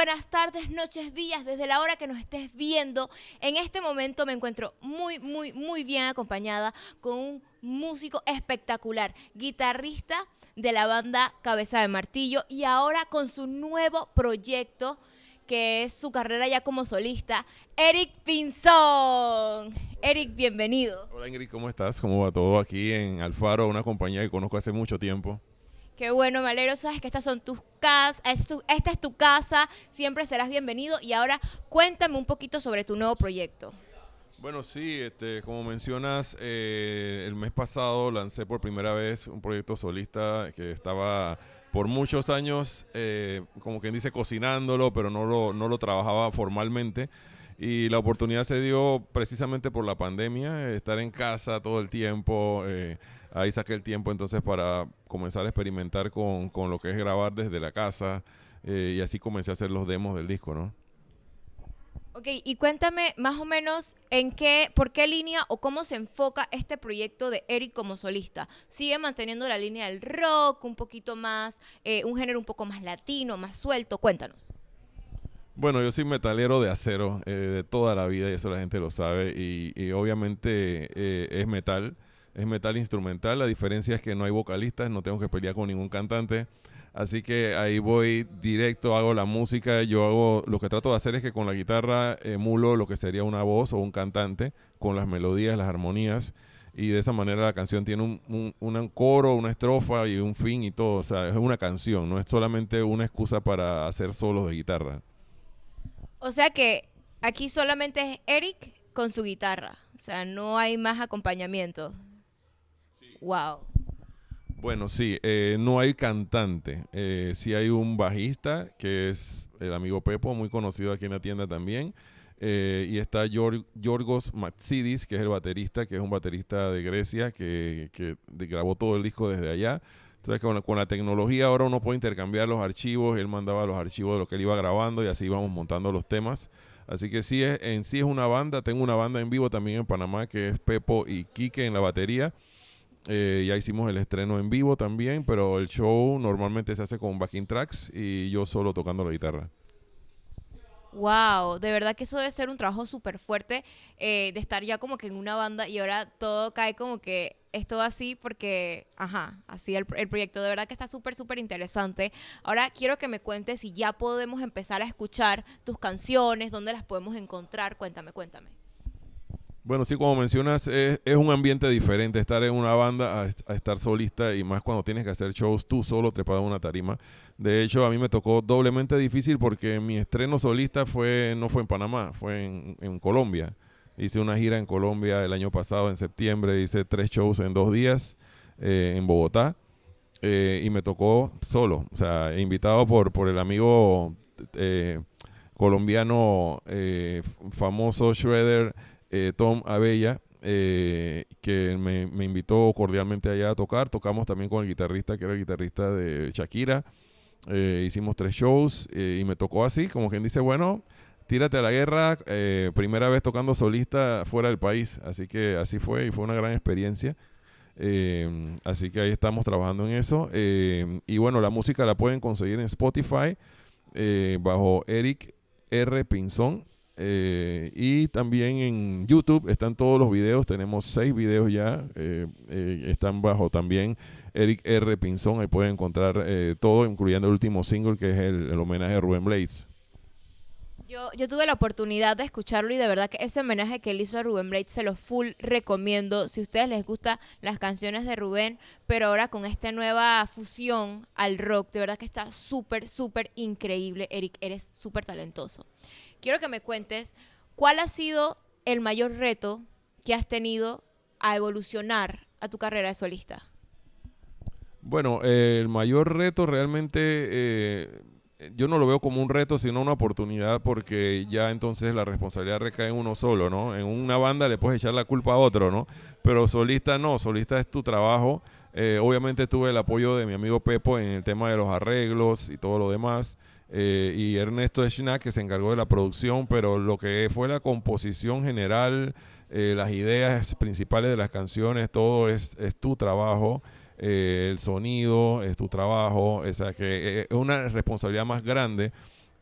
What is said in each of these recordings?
buenas tardes, noches, días, desde la hora que nos estés viendo. En este momento me encuentro muy, muy, muy bien acompañada con un músico espectacular, guitarrista de la banda Cabeza de Martillo y ahora con su nuevo proyecto que es su carrera ya como solista, Eric Pinzón. Eric, bienvenido. Hola Ingrid, ¿cómo estás? ¿Cómo va todo aquí en Alfaro, una compañía que conozco hace mucho tiempo? Qué bueno, me. Sabes que estas son tus casas, esta es tu casa, siempre serás bienvenido. Y ahora cuéntame un poquito sobre tu nuevo proyecto. Bueno, sí, este, como mencionas, eh, el mes pasado lancé por primera vez un proyecto solista que estaba por muchos años, eh, como quien dice, cocinándolo, pero no lo, no lo trabajaba formalmente. Y la oportunidad se dio precisamente por la pandemia, estar en casa todo el tiempo. Eh, ahí saqué el tiempo entonces para comenzar a experimentar con, con lo que es grabar desde la casa. Eh, y así comencé a hacer los demos del disco, ¿no? Ok, y cuéntame más o menos en qué, por qué línea o cómo se enfoca este proyecto de Eric como solista. ¿Sigue manteniendo la línea del rock, un poquito más, eh, un género un poco más latino, más suelto? Cuéntanos. Bueno, yo soy metalero de acero eh, de toda la vida y eso la gente lo sabe y, obviamente eh, es metal, es metal instrumental. La diferencia es que no hay vocalistas, no tengo que pelear con ningún cantante. Así que ahí voy directo, hago la música, yo hago, lo que trato de hacer es que con la guitarra emulo lo que sería una voz o un cantante, con las melodías, las armonías, y de esa manera la canción tiene un, un, coro, una estrofa y un fin y todo, o sea, es una canción, no es solamente una excusa para hacer solos de guitarra. O sea que aquí solamente es Eric con su guitarra, o sea, no hay más acompañamiento. Wow. Bueno, sí, eh, no hay cantante. Eh, sí hay un bajista, que es el amigo Pepo, muy conocido aquí en la tienda también. Eh, y está Yorgos Matsidis, que es el baterista, que es un baterista de Grecia, que, grabó todo el disco desde allá. Entonces, con la, con la, tecnología ahora uno puede intercambiar los archivos. Él mandaba los archivos de lo que él iba grabando y así íbamos montando los temas. Así que sí, es, en sí es una banda. Tengo una banda en vivo también en Panamá, que es Pepo y Quique en la batería. Eh, ya hicimos el estreno en vivo también, pero el show normalmente se hace con backing tracks y yo solo tocando la guitarra. Wow, de verdad que eso debe ser un trabajo súper fuerte eh, de estar ya como que en una banda y ahora todo cae como que es todo así porque, ajá, así el, el proyecto de verdad que está súper, súper interesante. Ahora quiero que me cuentes si ya podemos empezar a escuchar tus canciones, dónde las podemos encontrar. Cuéntame, cuéntame. Bueno, sí, como mencionas, es, un ambiente diferente estar en una banda a, estar solista y más cuando tienes que hacer shows tú solo trepado en una tarima. De hecho, a mí me tocó doblemente difícil porque mi estreno solista fue no fue en Panamá, fue en, Colombia. Hice una gira en Colombia el año pasado, en septiembre, hice tres shows en dos días eh, en Bogotá eh, y me tocó solo, o sea, invitado por, por el amigo eh, colombiano famoso Shredder. Eh, Tom Abella, eh, que me, invitó cordialmente allá a tocar. Tocamos también con el guitarrista, que era el guitarrista de Shakira. Eh, hicimos tres shows y me tocó así, como quien dice, bueno, tírate a la guerra, primera vez tocando solista fuera del país. Así que así fue y fue una gran experiencia. así que ahí estamos trabajando en eso. y bueno, la música la pueden conseguir en Spotify bajo Eric R. Pinzón. Eh, y también en YouTube están todos los videos, tenemos seis videos ya, eh, eh, están bajo también Eric R. Pinzón, ahí pueden encontrar todo, incluyendo el último single que es el, homenaje a Rubén Blades. Yo, yo, tuve la oportunidad de escucharlo y de verdad que ese homenaje que él hizo a Rubén Blades se lo full recomiendo. Si a ustedes les gustan las canciones de Rubén, pero ahora con esta nueva fusión al rock, de verdad que está súper, súper increíble. Eric, eres súper talentoso quiero que me cuentes cuál ha sido el mayor reto que has tenido a evolucionar a tu carrera de solista. Bueno, el mayor reto realmente eh, yo no lo veo como un reto, sino una oportunidad porque ya entonces la responsabilidad recae en uno solo, ¿no? En una banda le puedes echar la culpa a otro, ¿no? Pero solista no, solista es tu trabajo. Eh, obviamente tuve el apoyo de mi amigo Pepo en el tema de los arreglos y todo lo demás. Eh, y Ernesto Schnack que se encargó de la producción, pero lo que fue la composición general, eh, las ideas principales de las canciones, todo es, es tu trabajo. Eh, el sonido es tu trabajo, o sea que es una responsabilidad más grande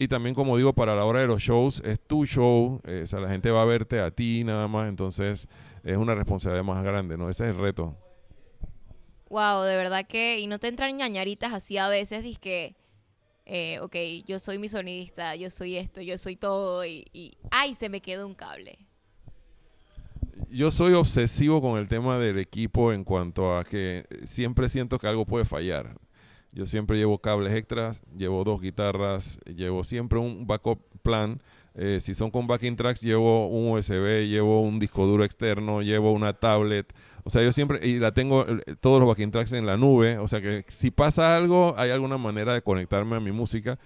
y también, como digo, para la hora de los shows, es tu show, eh, o sea, la gente va a verte a ti nada más, entonces es una responsabilidad más grande, ¿no? Ese es el reto. Wow, de verdad que, y no te entran ñañaritas así a veces, dices que, eh, ok, yo soy mi sonidista, yo soy esto, yo soy todo, y, ay, se me quedó un cable. Yo soy obsesivo con el tema del equipo en cuanto a que siempre siento que algo puede fallar. Yo siempre llevo cables extras, llevo dos guitarras, llevo siempre un backup plan. Eh, si son con backing tracks, llevo un USB, llevo un disco duro externo, llevo una tablet. O sea, yo siempre, y la tengo eh, todos los backing tracks en la nube. O sea que si pasa algo, hay alguna manera de conectarme a mi música.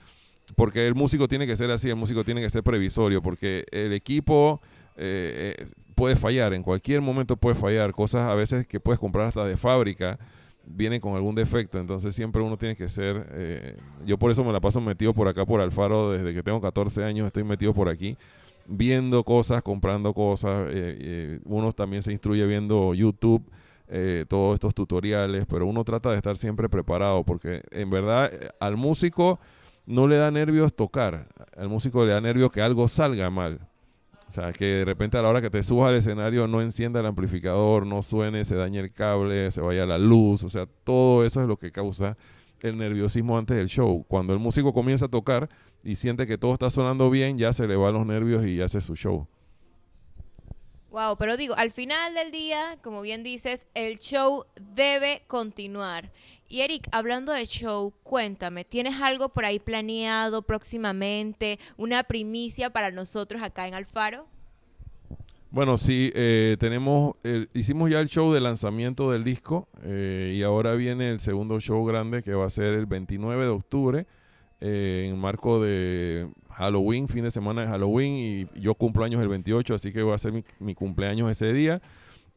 Porque el músico tiene que ser así, el músico tiene que ser previsorio. Porque el equipo eh, puede fallar, en cualquier momento puede fallar. Cosas a veces que puedes comprar hasta de fábrica vienen con algún defecto, entonces siempre uno tiene que ser, eh, yo por eso me la paso metido por acá por Alfaro desde que tengo 14 años, estoy metido por aquí, viendo cosas, comprando cosas, eh, eh, uno también se instruye viendo YouTube, todos estos tutoriales, pero uno trata de estar siempre preparado, porque en verdad al músico no le da nervios tocar, al músico le da nervios que algo salga mal. O sea, que de repente a la hora que te subas al escenario no encienda el amplificador, no suene, se dañe el cable, se vaya la luz. O sea, todo eso es lo que causa el nerviosismo antes del show. Cuando el músico comienza a tocar y siente que todo está sonando bien, ya se le van los nervios y hace su show. Wow, pero digo, al final del día, como bien dices, el show debe continuar. Y Eric, hablando de show, cuéntame, ¿tienes algo por ahí planeado próximamente? ¿Una primicia para nosotros acá en Alfaro? Bueno, sí, eh, tenemos, hicimos ya el show de lanzamiento del disco eh, y ahora viene el segundo show grande que va a ser el 29 de octubre eh, en marco de Halloween, fin de semana de Halloween, y yo cumplo años el 28, así que va a ser mi, cumpleaños ese día.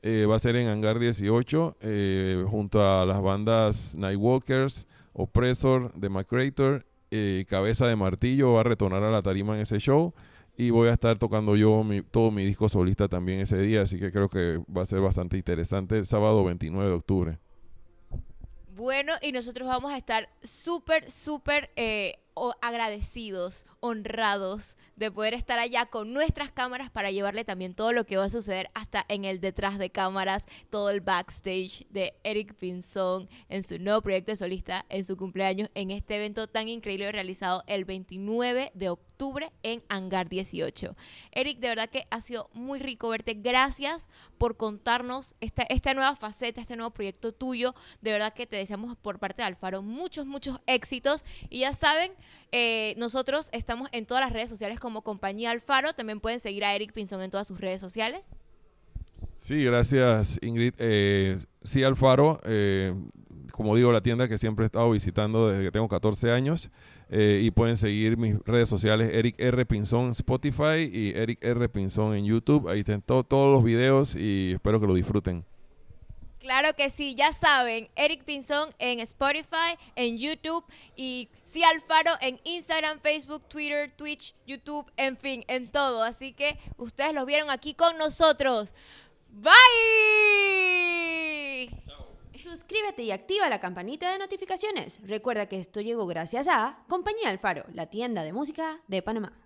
Eh, va a ser en Hangar 18, eh, junto a las bandas Nightwalkers, Oppressor, The McCrator, eh, Cabeza de Martillo, va a retornar a la tarima en ese show. Y voy a estar tocando yo todo mi disco solista también ese día, así que creo que va a ser bastante interesante el sábado 29 de octubre. Bueno, y nosotros vamos a estar súper, súper agradecidos, honrados de poder estar allá con nuestras cámaras para llevarle también todo lo que va a suceder hasta en el detrás de cámaras, todo el backstage de Eric Pinzón en su nuevo proyecto de solista, en su cumpleaños, en este evento tan increíble realizado el 29 de octubre en Hangar 18. Eric, de verdad que ha sido muy rico verte. Gracias por contarnos esta, esta nueva faceta, este nuevo proyecto tuyo. De verdad que te deseamos por parte de Alfaro muchos, muchos éxitos. Y ya saben, eh, nosotros estamos en todas las redes sociales como Compañía Alfaro. También pueden seguir a Eric Pinzón en todas sus redes sociales. Sí, gracias Ingrid. Eh, sí, Alfaro, eh, como digo, la tienda que siempre he estado visitando desde que tengo 14 años. y pueden seguir mis redes sociales, Eric R. Pinzón Spotify y Eric R. Pinzón en YouTube. Ahí están todos los videos y espero que lo disfruten. Claro que sí, ya saben, Eric Pinzón en Spotify, en YouTube y sí Alfaro en Instagram, Facebook, Twitter, Twitch, YouTube, en fin, en todo. Así que ustedes los vieron aquí con nosotros. Bye. Suscríbete y activa la campanita de notificaciones. Recuerda que esto llegó gracias a Compañía Alfaro, la tienda de música de Panamá.